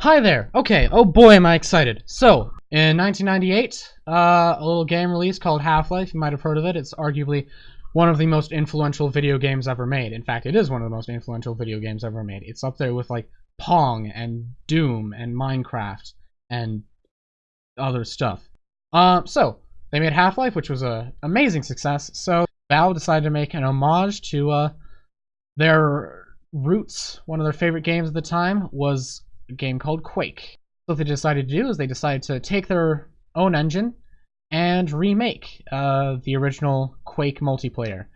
Hi there. Okay. Oh boy, am I excited. So, in 1998, uh, a little game release called Half-Life. You might have heard of it. It's arguably one of the most influential video games ever made. In fact, it is one of the most influential video games ever made. It's up there with like Pong and Doom and Minecraft and other stuff. Uh, so they made Half-Life, which was a amazing success. So Valve decided to make an homage to uh, their roots. One of their favorite games at the time was game called Quake. So what they decided to do is they decided to take their own engine and remake uh, the original Quake multiplayer.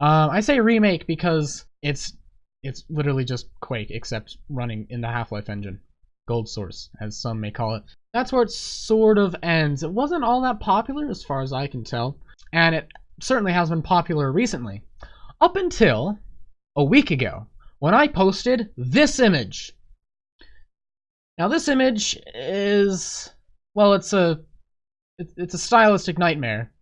Um, I say remake because it's it's literally just Quake except running in the Half-Life engine, Gold Source, as some may call it. That's where it sort of ends. It wasn't all that popular as far as I can tell, and it certainly has been popular recently, up until a week ago when I posted this image. Now this image is well, it's a it's a stylistic nightmare.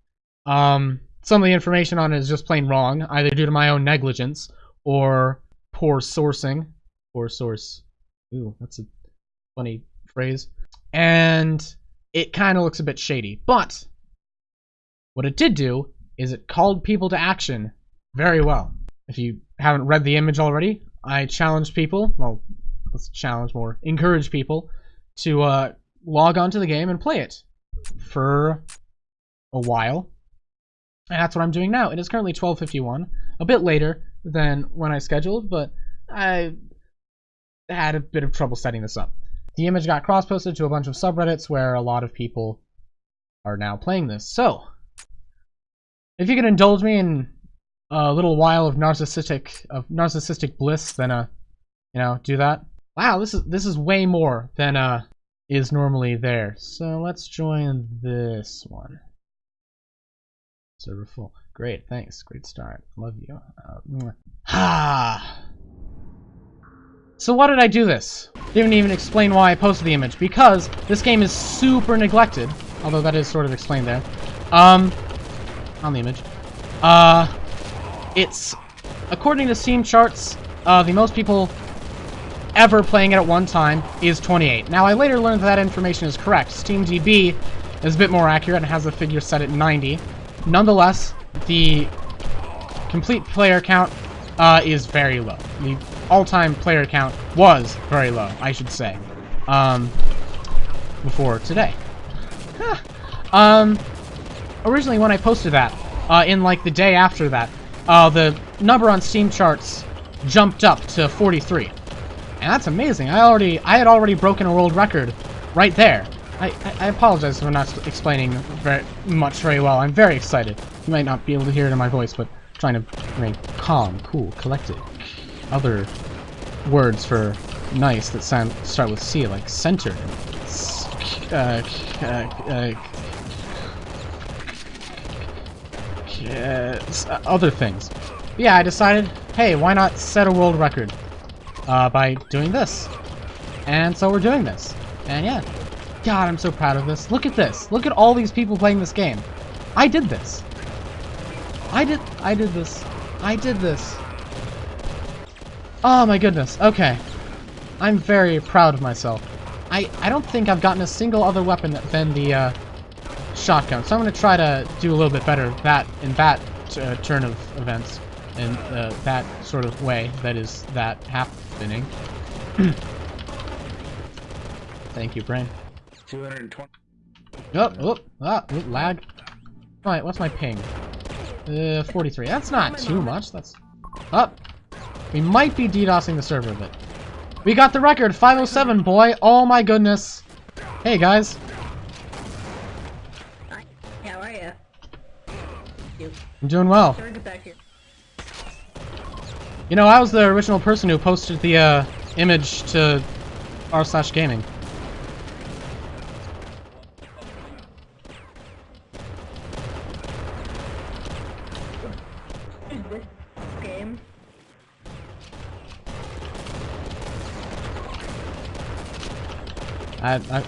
Um, some of the information on it is just plain wrong, either due to my own negligence or poor sourcing. Poor source. Ooh, that's a funny phrase. And it kind of looks a bit shady. But what it did do is it called people to action very well. If you haven't read the image already, I challenge people, well, let's challenge more, encourage people to uh, log onto the game and play it for a while. And that's what I'm doing now. It is currently 12:51, a bit later than when I scheduled, but I had a bit of trouble setting this up. The image got cross-posted to a bunch of subreddits where a lot of people are now playing this. So, if you could indulge me in a little while of narcissistic of narcissistic bliss, then uh, you know, do that. Wow, this is this is way more than uh is normally there. So let's join this one. Server full. Great, thanks. Great start. Love you. Ah. so why did I do this? Didn't even explain why I posted the image. Because this game is super neglected. Although that is sort of explained there. Um, on the image. Uh, it's, according to Steam charts, uh, the most people ever playing it at one time is 28. Now, I later learned that, that information is correct. SteamDB is a bit more accurate and has the figure set at 90. Nonetheless, the complete player count uh, is very low. The all-time player count was very low, I should say, um, before today. um, originally, when I posted that, uh, in like the day after that, uh, the number on Steam charts jumped up to 43. And that's amazing. I already, I had already broken a world record right there. I, I, apologize for not explaining very much very well. I'm very excited. You might not be able to hear it in my voice, but I'm trying to remain calm, cool, collected. Other words for nice that sound start with C, like centered, uh, uh, uh, other things. But yeah, I decided, hey, why not set a world record? Uh, by doing this. And so we're doing this. And yeah. God, I'm so proud of this. Look at this. Look at all these people playing this game. I did this. I did I did this. I did this. Oh my goodness. Okay. I'm very proud of myself. I, I don't think I've gotten a single other weapon than the uh, shotgun, so I'm going to try to do a little bit better that in that uh, turn of events in uh, that sort of way that is that happening. Thank you, brain. 220. Oh, oh, ah, oh, lag. Alright, what's my ping? Uh, 43. That's not too much. That's up. Oh, we might be DDoSing the server a bit. We got the record, 507, boy. Oh my goodness. Hey, guys. Hi. How are you? I'm doing well. You know, I was the original person who posted the uh, image to r slash gaming. Game. I, I,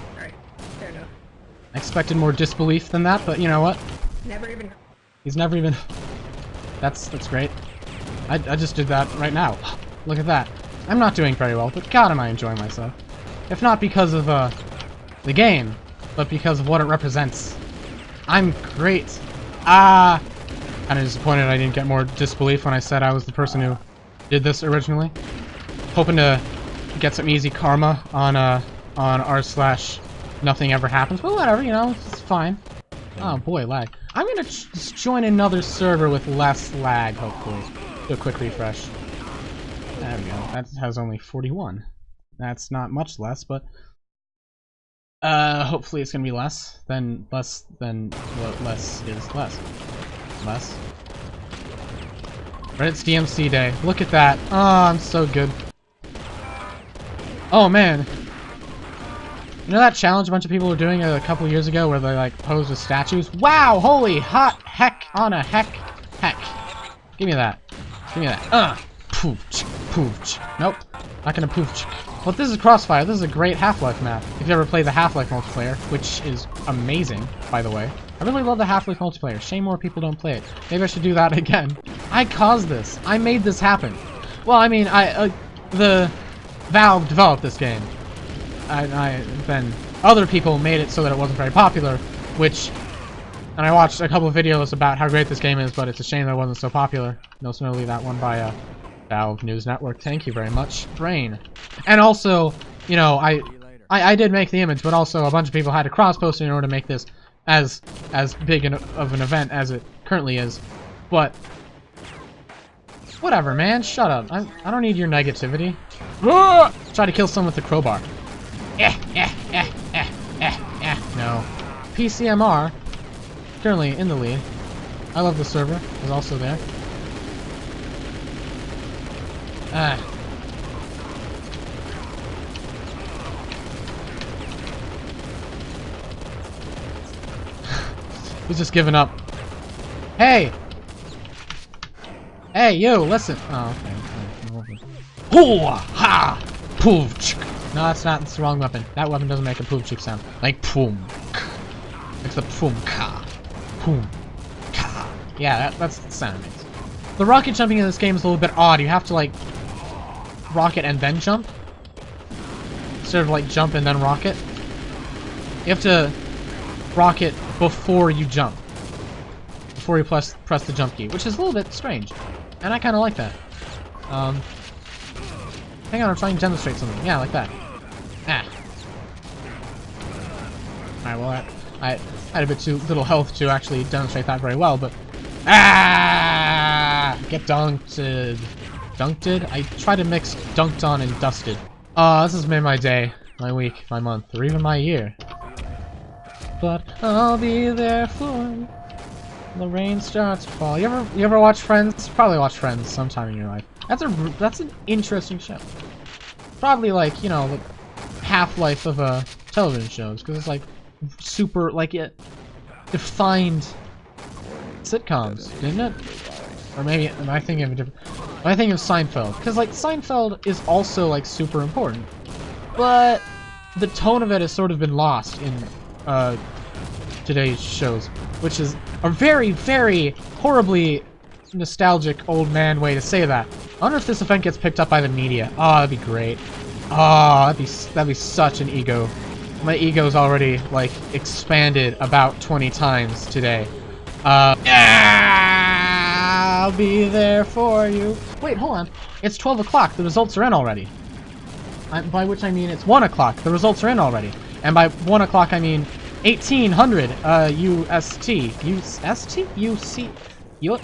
I expected more disbelief than that, but you know what? Never even. He's never even. That's that's great. I, I just did that right now. Look at that. I'm not doing very well, but god am I enjoying myself. if not because of uh, the game, but because of what it represents. I'm great. Ah! Kind of disappointed I didn't get more disbelief when I said I was the person who did this originally. Hoping to get some easy karma on uh on r slash nothing ever happens, but whatever, you know, it's fine. Oh boy, lag. I'm gonna join another server with less lag, hopefully. Do a quick refresh. There we go. That has only 41. That's not much less, but uh, hopefully it's gonna be less than less than what less is less. Less. Right, it's DMC day. Look at that. Oh, I'm so good. Oh man. You know that challenge a bunch of people were doing a couple years ago where they like posed with statues? Wow! Holy hot heck on a heck heck. Give me that. Give me that. Uh pooch pooch. Nope. Not gonna pooch. Well, this is Crossfire. This is a great Half-Life map. If you ever played the Half-Life multiplayer, which is amazing, by the way. I really love the Half-Life multiplayer. Shame more people don't play it. Maybe I should do that again. I caused this. I made this happen. Well, I mean, I uh, the Valve developed this game. I, I then other people made it so that it wasn't very popular, which and I watched a couple of videos about how great this game is, but it's a shame that it wasn't so popular. Most notably that one by uh, Valve News Network. Thank you very much, Brain. And also, you know, I, I I did make the image, but also a bunch of people had to cross-post in order to make this as as big an, of an event as it currently is. But whatever, man. Shut up. I I don't need your negativity. Try to kill someone with a crowbar. Eh, eh, eh, eh, eh, eh. No. PCMR, currently in the lead. I love the server. Is also there. Ah. He's just giving up. Hey! Hey, you, listen. Oh, okay. Hoo! Ha! Poof! No, that's not. It's the wrong weapon. That weapon doesn't make a poof chick sound. Like poom. It's the poom ka. Yeah, that, that's the sound it. The rocket jumping in this game is a little bit odd. You have to, like, rocket and then jump. Instead of, like, jump and then rocket. You have to rocket before you jump. Before you press, press the jump key, which is a little bit strange. And I kind of like that. Um, hang on, I'm trying to demonstrate something. Yeah, like that. Ah. Alright, well, I, I had a bit too little health to actually demonstrate that very well, but... Ah! Get dunked. Dunked? I try to mix dunked on and dusted. Ah, uh, this has made my day, my week, my month, or even my year. But I'll be there for you. The rain starts to fall. You ever you ever watch Friends? Probably watch Friends sometime in your life. That's a that's an interesting show. Probably like you know the half-life of a television shows because it's like super like it defined sitcoms, didn't it? Or maybe am I thinking of a different? I thinking of Seinfeld? Because like Seinfeld is also like super important, but the tone of it has sort of been lost in uh, today's shows, which is a very, very horribly nostalgic old man way to say that. I wonder if this event gets picked up by the media. Oh, that'd be great. Oh, that'd be that'd be such an ego. My ego's already like expanded about 20 times today. Uh, yeah, I'll be there for you. Wait, hold on. It's 12 o'clock. The results are in already. I, by which I mean it's 1 o'clock. The results are in already. And by 1 o'clock I mean 1800 uh, UST. UST? UC? U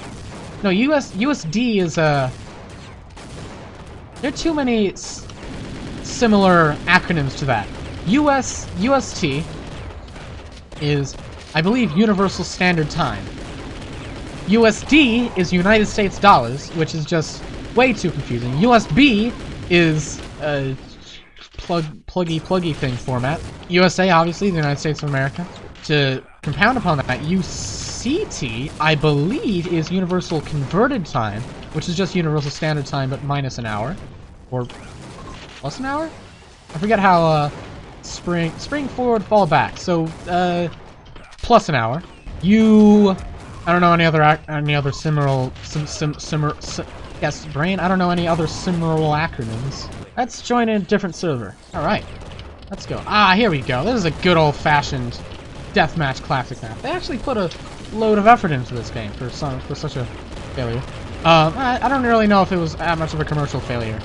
no, US USD is a... Uh, there are too many similar acronyms to that. US UST is, I believe, Universal Standard Time. USD is United States dollars, which is just way too confusing. USB is a plug pluggy pluggy thing format. USA, obviously, the United States of America. To compound upon that, UCT, I believe, is Universal Converted Time, which is just Universal Standard Time, but minus an hour. Or plus an hour? I forget how, uh, spring, spring forward, fall back. So, uh, plus an hour. You, I don't know any other, any other similar, sim, sim, simmer, sim, yes, brain, I don't know any other similar acronyms. Let's join a different server. Alright. Let's go. Ah, here we go. This is a good old-fashioned deathmatch classic map. They actually put a load of effort into this game for some for such a failure. Um, I, I don't really know if it was that much of a commercial failure.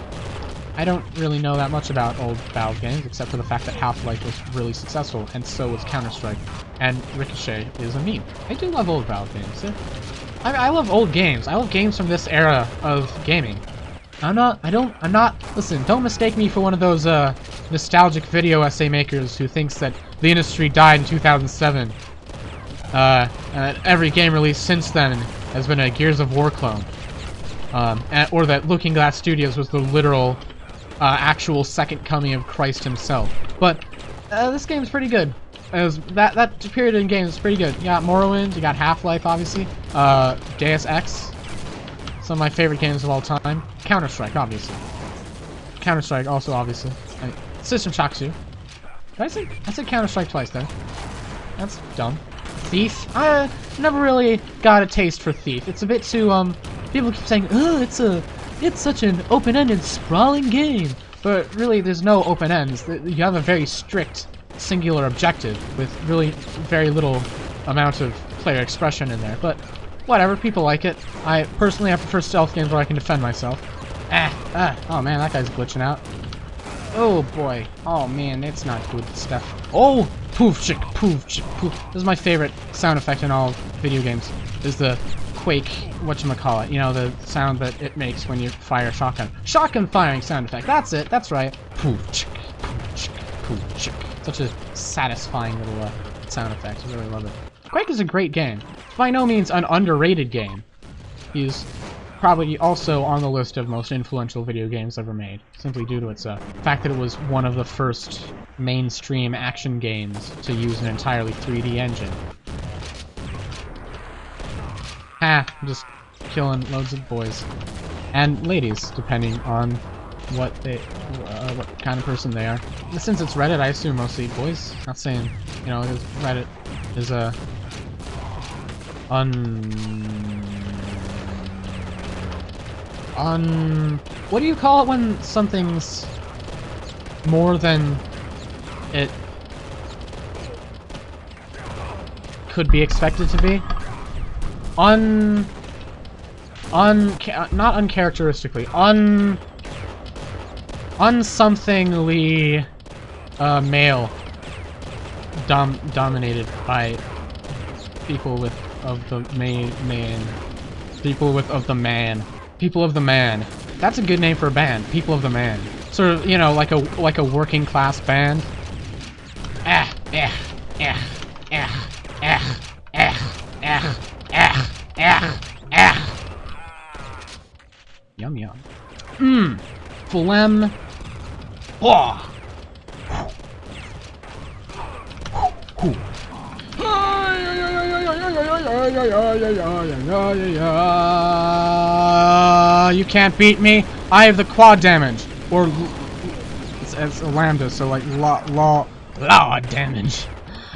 I don't really know that much about old Valve games, except for the fact that Half-Life was really successful, and so was Counter-Strike, and Ricochet is a meme. I do love old Valve games. I, I love old games. I love games from this era of gaming. I'm not, I don't, I'm not, listen, don't mistake me for one of those, uh, nostalgic video essay makers who thinks that the industry died in 2007. Uh, and that every game released since then has been a Gears of War clone. Um, and, or that Looking Glass Studios was the literal uh, actual second coming of Christ himself. But uh, this game's pretty good. Was, that that period in games is pretty good. You got Morrowind, you got Half-Life, obviously. Uh, Deus Ex, some of my favorite games of all time. Counter-Strike, obviously. Counter-Strike, also obviously. And System Shock 2. Did I say I said Counter-Strike twice then? That's dumb. Thief. I never really got a taste for Thief. It's a bit too um. People keep saying, "Oh, it's a it's such an open-ended, sprawling game. But really, there's no open ends. You have a very strict, singular objective with really very little amount of player expression in there. But whatever, people like it. I personally, I prefer stealth games where I can defend myself. Ah, ah, oh man, that guy's glitching out. Oh boy, oh man, it's not good stuff. Oh, poof chick, poof chick, poof. This is my favorite sound effect in all video games. Is the Quake, whatchamacallit, you call it? you know, the sound that it makes when you fire a shotgun. Shotgun firing sound effect, that's it, that's right. Such a satisfying little uh, sound effect, I really love it. Quake is a great game. By no means an underrated game. He's probably also on the list of most influential video games ever made, simply due to its uh, fact that it was one of the first mainstream action games to use an entirely 3D engine. Ha! I'm just killing loads of boys. And ladies, depending on what they, uh, what kind of person they are. Since it's Reddit, I assume mostly boys. Not saying, you know, Reddit is a un un what do you call it when something's more than it could be expected to be? Un un not uncharacteristically un unsomethingly uh, male dom dominated by people with of the main man people with of the man. People of the man. That's a good name for a band people of the man. Sort of you know like a like a working class band ah eh eh eh eh eh eh eh Ah, ah. Yum yum. Mmm. Phlegm. Oh. You can't beat me. I have the quad damage, or it's, it's a lambda, so like law law law damage.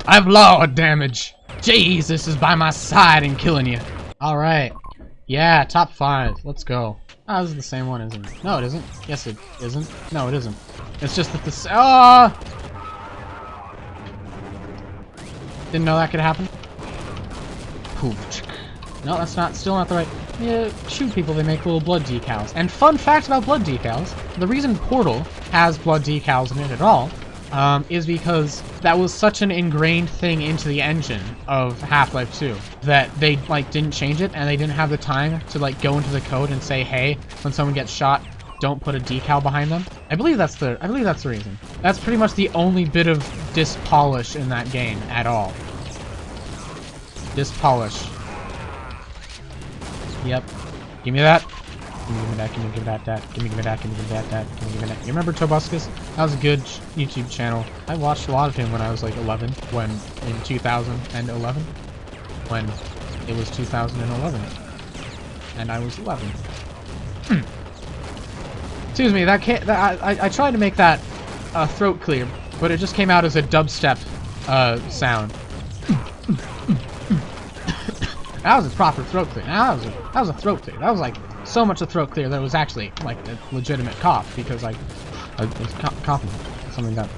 I have law damage. Jesus is by my side and killing you. Alright. Yeah, top five. Let's go. Ah, oh, this is the same one, isn't it? No, it isn't. Yes, it isn't. No, it isn't. It's just that this- Ah! Didn't know that could happen. No, that's not- still not the right- Yeah, shoot people, they make little blood decals. And fun fact about blood decals, the reason Portal has blood decals in it at all um, is because that was such an ingrained thing into the engine of Half-Life 2 that they like didn't change it and they didn't have the time to like go into the code and say, hey, when someone gets shot, don't put a decal behind them. I believe that's the I believe that's the reason. That's pretty much the only bit of dispolish in that game at all. Dispolish. Yep. Give me that. Give me, give me that, give me, give me that, that. Give me, give me that, give me, give me that, that. Give me, give me that. You remember Tobuscus? That was a good YouTube channel. I watched a lot of him when I was like 11, when, in 2011, when it was 2011. And I was 11. Excuse me, that can't, that, I, I tried to make that uh, throat clear, but it just came out as a dubstep uh, sound. that was a proper throat clear. That was a, that was a throat clear. That was like so much a throat clear that it was actually like a legitimate cough because like I was coughing something that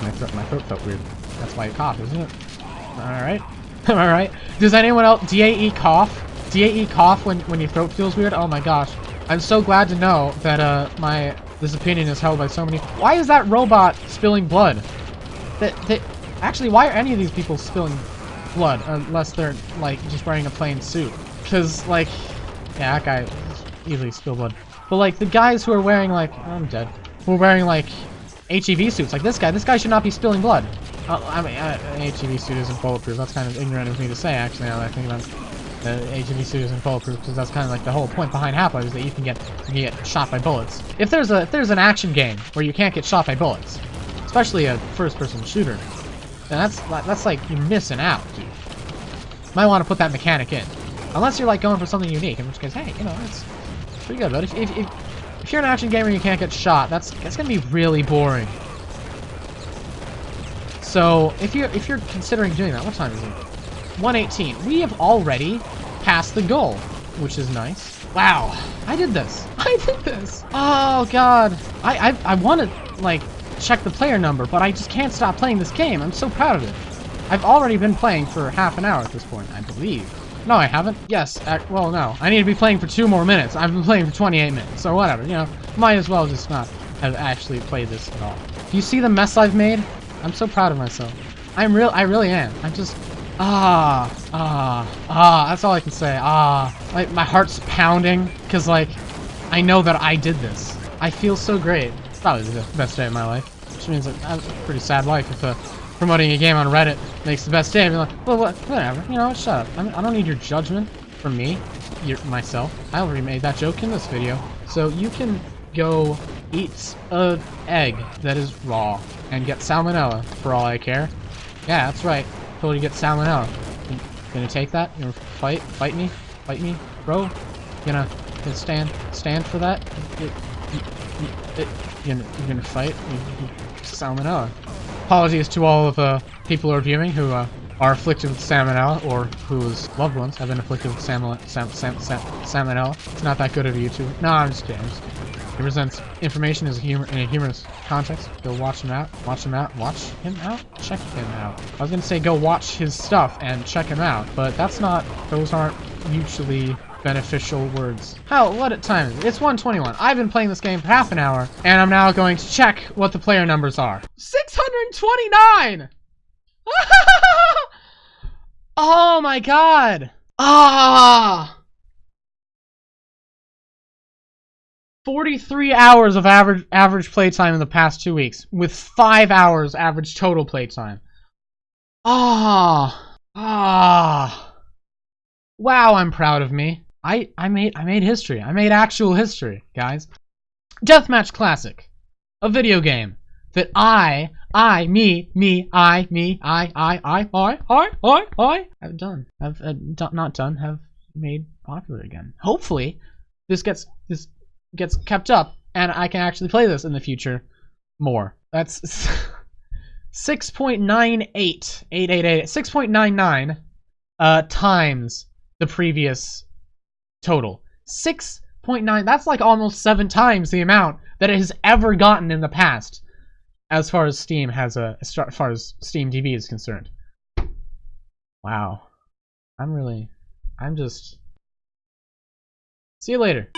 My throat, my throat felt weird. That's why you cough, isn't it? Alright. Alright. Does anyone else DAE cough? DAE cough when, when your throat feels weird? Oh my gosh. I'm so glad to know that uh my this opinion is held by so many. Why is that robot spilling blood? That that actually why are any of these people spilling blood unless they're like just wearing a plain suit? Because like yeah, that guy easily spill blood. But like the guys who are wearing like I'm dead. Who are wearing like HEV suits like this guy. This guy should not be spilling blood. Uh, I mean, uh, HEV suit isn't bulletproof. That's kind of ignorant of me to say, actually, now that I think about. The HEV suit isn't bulletproof because that's kind of like the whole point behind Half-Life is that you can get you can get shot by bullets. If there's a if there's an action game where you can't get shot by bullets, especially a first-person shooter, then that's that's like you're missing out, dude. Might want to put that mechanic in, unless you're like going for something unique, in which case, hey, you know, it's pretty good. But if if, if, if you're an action gamer and you can't get shot, that's that's gonna be really boring. So if you if you're considering doing that, what time is it? 118. We have already passed the goal, which is nice. Wow, I did this. I did this. Oh god, I I, I want to like check the player number, but I just can't stop playing this game. I'm so proud of it. I've already been playing for half an hour at this point, I believe. No, I haven't. Yes, well, no. I need to be playing for two more minutes. I've been playing for 28 minutes, so whatever, you know. Might as well just not have actually played this at all. Do you see the mess I've made? I'm so proud of myself. I'm real. I really am. I'm just ah ah ah. That's all I can say. Ah, like my heart's pounding because like I know that I did this. I feel so great. It's probably the best day of my life, which means I have a pretty sad life if uh, promoting a game on Reddit makes the best day. I'm like, well, what, whatever. You know, shut up. I, mean, I don't need your judgment from me, your, myself. I already made that joke in this video, so you can go eat a egg that is raw and get salmonella for all I care. Yeah, that's right. Totally get salmonella. You gonna take that? You gonna fight? Fight me? Fight me, bro? You gonna, gonna stand stand for that? You, you, you, you gonna, you gonna fight? salmonella. Apologies to all of the uh, people who are viewing who uh, are afflicted with salmonella or whose loved ones have been afflicted with salmonella. Sam, sam, sam, salmonella. It's not that good of you to. No, I'm just kidding. I'm just kidding. He presents information as a humor in a humorous context. Go watch him out. Watch him out. Watch him out. Check him out. I was gonna say go watch his stuff and check him out, but that's not. Those aren't mutually beneficial words. How? What a time? It's 121. I've been playing this game for half an hour, and I'm now going to check what the player numbers are. 629! oh my god! Ah! 43 hours of average average playtime in the past two weeks, with five hours average total playtime. Ah, ah, wow! I'm proud of me. I I made I made history. I made actual history, guys. Deathmatch Classic, a video game that I I me me I me I I I I I I I have done. Have uh, not done. Have made popular again. Hopefully, this gets this gets kept up and I can actually play this in the future more. That's 6.98 6.99 uh times the previous total. 6.9 that's like almost 7 times the amount that it has ever gotten in the past as far as Steam has a as far as Steam DB is concerned. Wow. I'm really I'm just See you later.